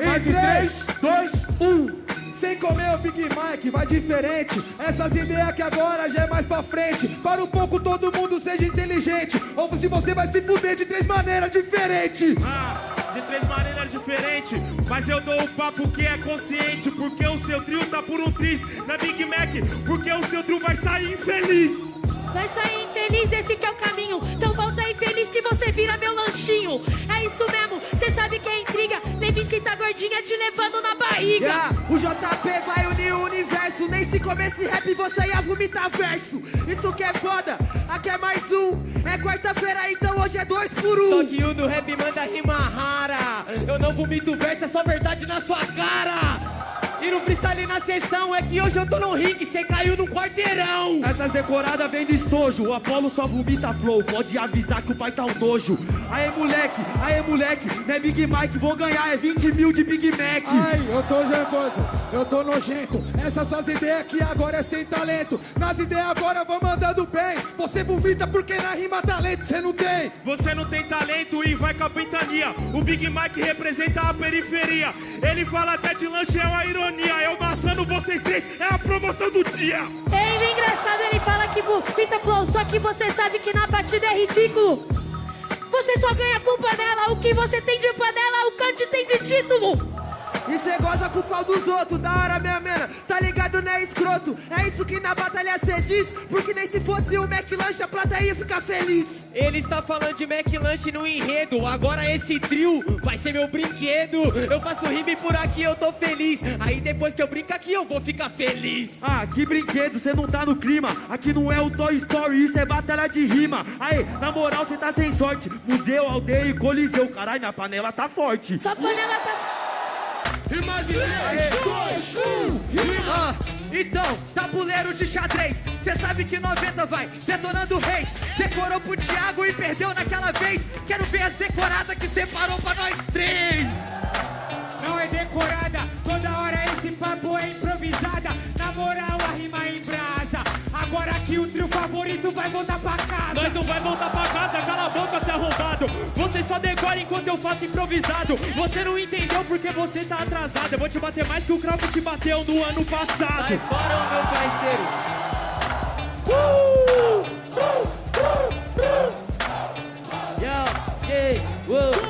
Mike. Mais em 3, 2, 1. Sem comer o Big Mike, vai diferente. Essas ideias que agora já é mais pra frente. Para um pouco todo mundo seja inteligente. Ou se você vai se fuder de três maneiras diferentes. Ah, de três maneiras diferentes. Mas eu dou o papo que é consciente. Porque o seu trio tá por um tris na Big Mac. Porque o seu trio vai sair infeliz. Vai sair infeliz, esse que é o caminho. Então que você vira meu lanchinho. É isso mesmo, cê sabe que é intriga. Levinsky tá gordinha te levando na barriga. Yeah, o JP vai unir o universo. Nem se comer esse rap você ia vomitar verso. Isso que é foda, aqui é mais um. É quarta-feira, então hoje é dois por um. Só que o do rap manda rima rara. Eu não vomito verso, é só verdade na sua cara. E no freestyle na sessão é que hoje eu tô no ringue, cê caiu no quarteirão. Essas decoradas vem do estojo, o Apolo só vomita flow, pode avisar que o pai tá um dojo. Aê moleque, aê moleque, não é Big Mike, vou ganhar, é 20 mil de Big Mac. Ai, eu tô nervoso, eu tô nojento. Essas suas ideias aqui agora é sem talento. Nas ideias agora vou mandando bem. Você vomita porque na rima talento você não tem. Você não tem talento e vai capitania. O Big Mike representa a periferia. Ele fala até de lanche, é uma ironia. Eu maçando vocês três, é a promoção do dia. Ei, o engraçado, ele fala que vomita flow. Só que você sabe que na batida é ridículo. Você só ganha com panela. O que você tem de panela, o Kant tem de título. E cê goza com o pau dos outros, da hora minha mena, tá ligado, né, escroto? É isso que na batalha cê diz, porque nem se fosse o McLanche a plateia ficar feliz. Ele está falando de McLanche no enredo, agora esse trio vai ser meu brinquedo. Eu faço rime por aqui, eu tô feliz. Aí depois que eu brinco aqui, eu vou ficar feliz. Ah, que brinquedo, cê não tá no clima. Aqui não é o Toy Story, isso é batalha de rima. Aí, na moral, cê tá sem sorte. Museu, aldeia e coliseu, caralho, minha panela tá forte. Sua panela tá... E mais em 3, 2, 1, rima. Ah, então, tabuleiro de xadrez, cê sabe que 90 vai detonando reis. Decorou pro Thiago e perdeu naquela vez. Quero ver as decoradas que separou pra nós três. Não é decorada, toda hora esse papo é improvisada. Na moral, a rima é em brasa. Agora que o trio favorito vai voltar pra casa. Nós não vai voltar pra casa, cala a boca, seu arrombado. Você só decora enquanto eu faço improvisado. Você não entendeu porque você tá atrasado. Eu vou te bater mais que o Kraut te bateu no ano passado. Sai fora, meu parceiro. Uh! Yo, yeah, uou. 2,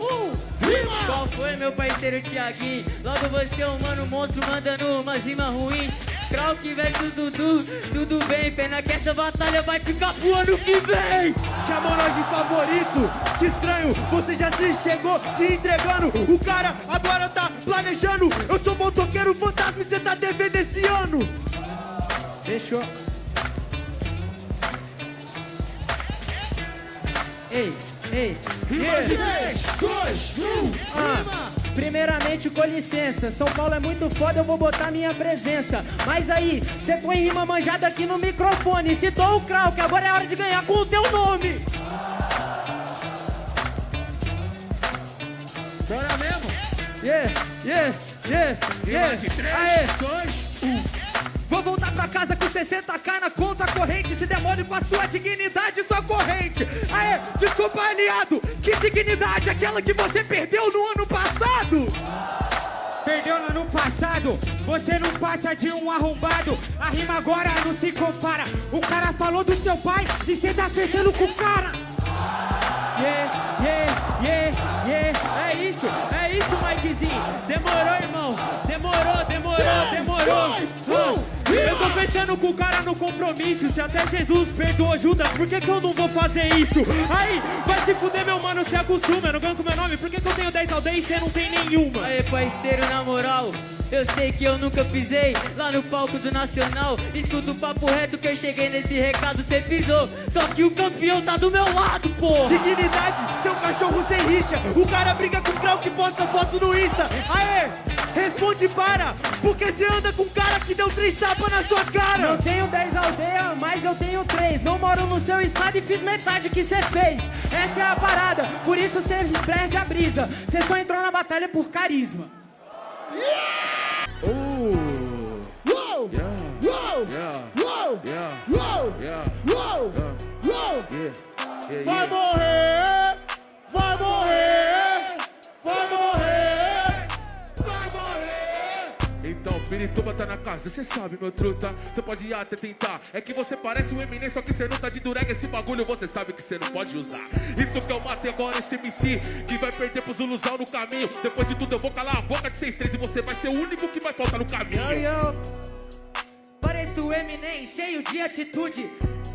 1, rima. Qual foi, meu parceiro Thiaguinho? Logo você é um mano monstro mandando uma rima ruim. Krauk versus Dudu, tudo bem, pena que essa batalha vai ficar pro ano que vem. Chamou nós de favorito, que estranho, você já se chegou se entregando. O cara agora tá planejando. Eu sou motoqueiro fantasma e cê tá devendo esse ano. Fechou. Ei, ei, E mais em 3, 2, 1, Ah, rima. Primeiramente, com licença. São Paulo é muito foda, eu vou botar minha presença. Mas aí, cê põe rima manjada aqui no microfone. Citou o Krau, que agora é hora de ganhar com o teu nome. Bora mesmo? Yeah, yeah, yeah, yeah. mais em 3, Aê. 2, 1. Vou voltar pra casa com 60k na conta corrente. Se demole com a sua dignidade e sua corrente. Aê, desculpa, aliado. Que dignidade? Aquela que você perdeu no ano passado? Perdeu no ano passado, você não passa de um arrombado. A rima agora não se compara. O cara falou do seu pai e cê tá fechando com o cara. Yeah, yeah, yeah, yeah. É isso, é isso, Mikezinho. Demorou, irmão. Demorou, demorou, demorou. Ah, Eu tô fechando com o cara no compromisso. Se até Jesus perdoou Judas, por que, que eu não vou fazer isso? Aí, vai se fuder, meu mano, se acostuma. Eu não ganho com meu nome, por que, que eu tenho 10 aldeias e você não tem nenhuma? Aê, parceiro, na moral, eu sei que eu nunca pisei lá no palco do Nacional. Escuta o papo reto que eu cheguei nesse recado, cê pisou. Só que o campeão tá do meu lado, porra. Dignidade, seu cachorro sem rixa. O cara briga com o Krau que posta foto no Insta. Aê, responde para, porque você anda com um cara que deu três tapas na sua cara. Eu tenho 10 aldeias, mas eu tenho 3. Não moro no seu estado e fiz metade que cê fez. Essa é a parada, por isso cê perde a brisa. Cê só entrou na batalha por carisma. Uou! Uou! Pirituba tá na casa, cê sabe, meu truta. Cê pode até tentar. É que você parece um Eminem, só que cê não tá de durega. Esse bagulho você sabe que cê não pode usar. Isso que eu matei agora, esse MC que vai perder pro Zuluzão no caminho. Depois de tudo, eu vou calar a boca de 6-3 e você vai ser o único que vai faltar no caminho. Yo. Pareço o Eminem, cheio de atitude.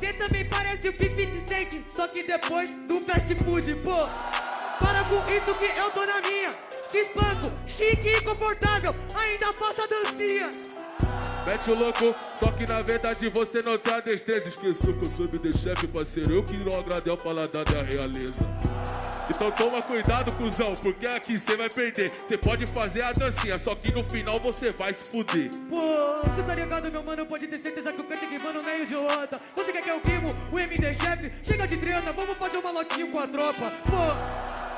Cê também parece o 50 Cent, só que depois do fast food, pô. Para com isso que eu tô na minha. Espanco, chique e confortável, ainda faço a dancinha. Mete o louco, só que na verdade você não tá destreza. Esqueceu que eu sou de chefe, parceiro. Eu que não agradei ao paladar da realeza. Então toma cuidado, cuzão, porque aqui você vai perder. Você pode fazer a dancinha, só que no final você vai se fuder. Pô, você tá ligado, meu mano? Pode ter certeza que o canto queimando meio de outra. Você quer que eu queimo o MD chefe? Chega de treta, vamos fazer um malotinho com a tropa. Pô,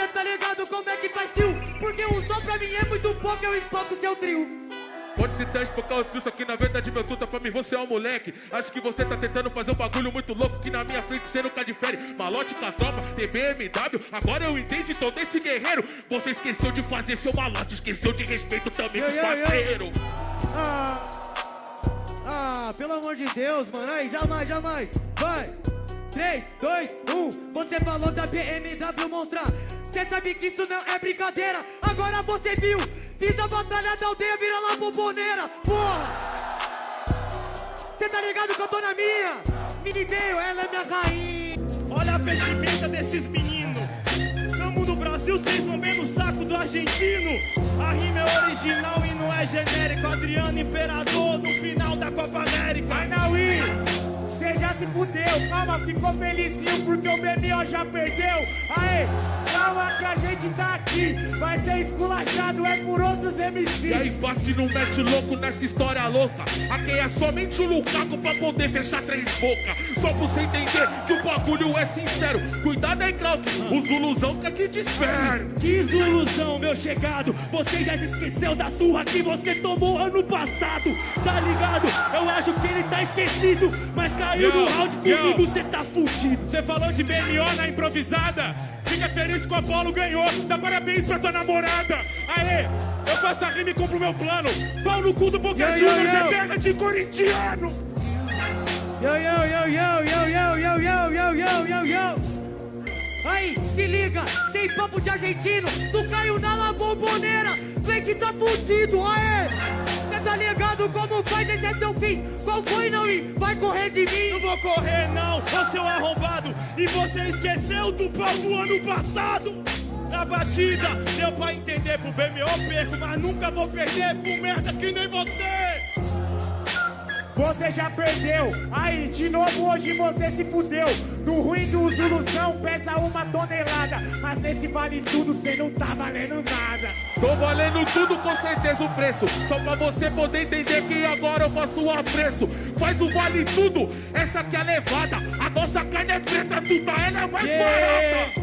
cê tá ligado como é que faz tio? Porque um só pra mim é muito pouco, eu espanco seu trio. Pode tentar esfocar o trio, só que na verdade, meu tuta, pra mim você é um moleque. Acho que você tá tentando fazer um bagulho muito louco que na minha frente você nunca difere. Malote com a tropa, TBMW, agora eu entendi todo esse guerreiro. Você esqueceu de fazer seu malote, esqueceu de respeito também com os yeah, parceiros. Ah, ah, pelo amor de Deus, mano. Aí, jamais, jamais. Vai. 3, 2, 1. Você falou da BMW mostrar. Cê sabe que isso não é brincadeira. Agora você viu. Fiz a batalha da aldeia, vira lá bomboneira. Porra. Cê tá ligado que eu tô na minha? Mini veio, ela é minha rainha. Olha a vestimenta desses meninos. Tamo no Brasil, vocês vão ver no saco do argentino. A rima é original e não é genérico. Adriano Imperador no final da Copa América. Anaui, você já se fudeu. Calma, ficou felizinho porque o BMO já perdeu. Aê, calma que a gente tá aqui. Vai ser esculachado, é por outros MC. E aí, Basti não mete louco nessa história louca. Aqui é somente o Lukaku pra poder fechar três bocas. Só pra você entender que o bagulho é sincero. Cuidado aí, Krauk, o Zuluzão quer que te espere. Que ilusão, meu chegado. Você já se esqueceu da surra que você tomou ano passado. Tá ligado? Eu acho que ele tá esquecido. Mas caiu no round comigo, você tá fugido. Você falou de BMO na improvisada. Fica feliz que o Apolo ganhou. Dá parabéns pra tua namorada. Aê, eu faço a rima e compro meu plano. Pau no cu do Boca Juniors, é terra de corintiano. Yo, yo, yo, yo, yo, yo, yo, yo, yo, yo, yo, yo. Aí, se liga, tem papo de argentino, tu caiu na la bomboneira, Leite tá fudido, aê! Cê tá ligado como faz esse é seu fim? Qual foi, não ir? Vai correr de mim? Não vou correr não, ô seu arrombado E você esqueceu do pau do ano passado Na batida, deu pra entender pro BMO perco Mas nunca vou perder pro merda que nem você Você já perdeu. Aí, de novo hoje você se fudeu. No ruim do Zuluzão pesa uma tonelada. Mas nesse vale tudo cê não tá valendo nada. Tô valendo tudo com certeza o preço. Só pra você poder entender que agora eu faço o apreço. Faz o vale tudo, essa aqui é levada. A nossa carne é preta, tudo ela é mais Yeah. barata.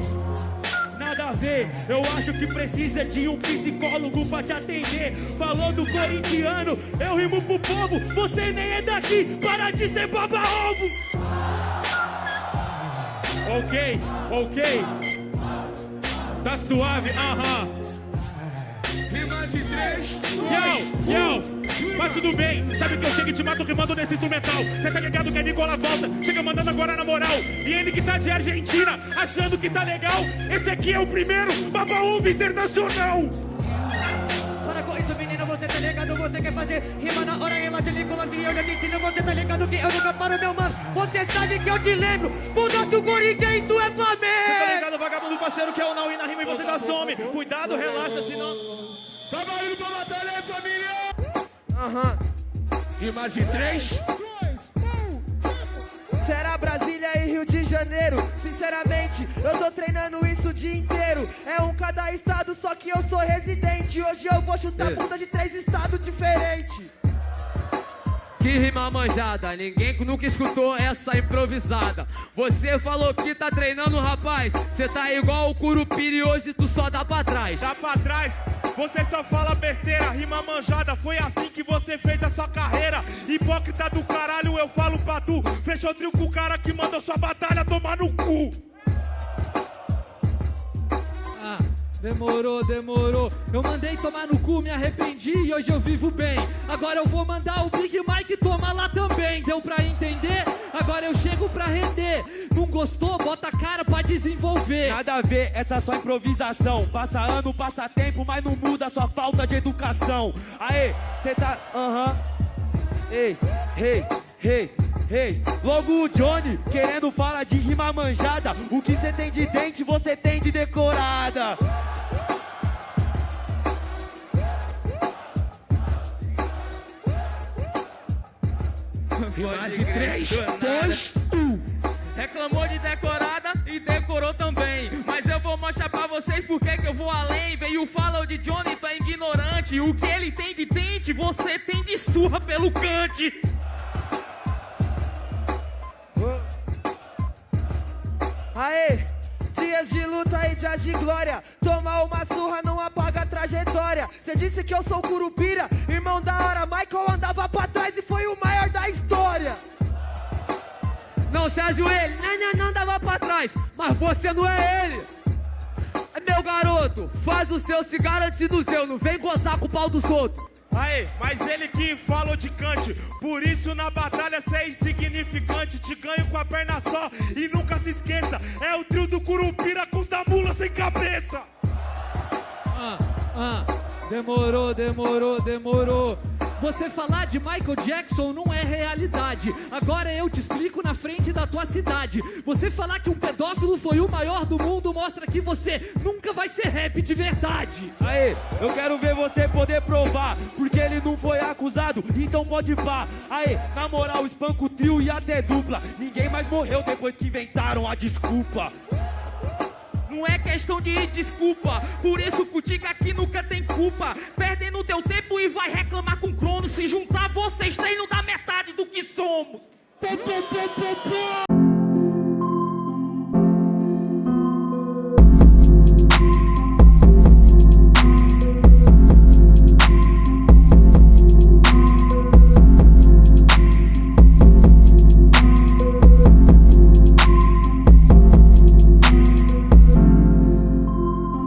Nada a ver, eu acho que precisa de um psicólogo pra te atender. Falou do corintiano, eu rimo pro povo. Você nem é daqui, para de ser baba-ovo. Ok, ok. Tá suave, aham. Rimas de três, Yo, yo, mas tudo bem, sabe que eu chego e te mato rimando nesse instrumental. Cê tá ligado que a Nicola volta, chega mandando agora na moral. E ele que tá de Argentina, achando que tá legal. Esse aqui é o primeiro Baba Ovo Internacional. Para com isso, menina, você tá ligado? Você quer fazer rima na hora, ela te Nicolas e eu já te ensino. Você tá ligado que eu nunca paro, meu mano. Você sabe que eu te lembro. O nosso Corinthians, isso é Cê tá Flamengo. ligado, vagabundo parceiro, que é o Naui na rima e você dá some. Cuidado, relaxa, senão. tá valendo pra batalha aí, família! Aham. Rimas de três, Será Brasília e Rio de Janeiro? Sinceramente, eu tô treinando isso o dia inteiro. É um cada estado, só que eu sou residente. Hoje eu vou chutar bunda de três estados diferentes. Que rima manjada, ninguém nunca escutou essa improvisada. Você falou que tá treinando, rapaz. Cê tá igual o Curupira e hoje tu só dá pra trás. Dá pra trás, você só fala besteira, rima manjada. Foi assim que você fez a sua carreira. Hipócrita do caralho, eu falo pra tu. Fechou trio com o cara que manda sua batalha tomar no cu. Demorou, demorou. Eu mandei tomar no cu, me arrependi e hoje eu vivo bem. Agora eu vou mandar o Big Mike tomar lá também. Deu pra entender? Agora eu chego pra render. Não gostou? Bota a cara pra desenvolver. Nada a ver, essa é só improvisação. Passa ano, passa tempo, mas não muda sua falta de educação. Aê, cê tá. Aham. Ei, ei, ei, ei. Logo o Johnny querendo falar de rima manjada. O que cê tem de dente, você tem de decorada. Quase três, dois, Reclamou de decorada e decorou também. Mas eu vou mostrar pra vocês por que que eu vou além. Veio fala de Johnny, tá ignorante. O que ele tem de dente, você tem de surra pelo cante. Aê, dias de luta e dias de glória. Tomar uma surra não apaga a trajetória. Cê disse que eu sou curupira, irmão da hora. Michael andava pra trás e foi o maior da história. Não se ajoelhe, não, não, não dava pra trás, mas você não é ele. Meu garoto, faz o seu, se garante do seu, não vem gozar com o pau dos outros. Aê, mas ele que falou de cante, por isso na batalha cê é insignificante. Te ganho com a perna só e nunca se esqueça: é o trio do Curupira com os da mula sem cabeça. Ah, ah, demorou, demorou, demorou. Você falar de Michael Jackson não é realidade. Agora eu te explico na frente da tua cidade. Você falar que um pedófilo foi o maior do mundo mostra que você nunca vai ser rap de verdade. Aê, eu quero ver você poder provar, porque ele não foi acusado, então pode pá. Aê, na moral, espanca o trio e até dupla. Ninguém mais morreu depois que inventaram a desculpa. Não é questão de desculpa, por isso Cutica aqui nunca tem culpa. Perdendo teu tempo e vai reclamar com crono. Se juntar vocês três dá metade do que somos. Pô, pô, pô.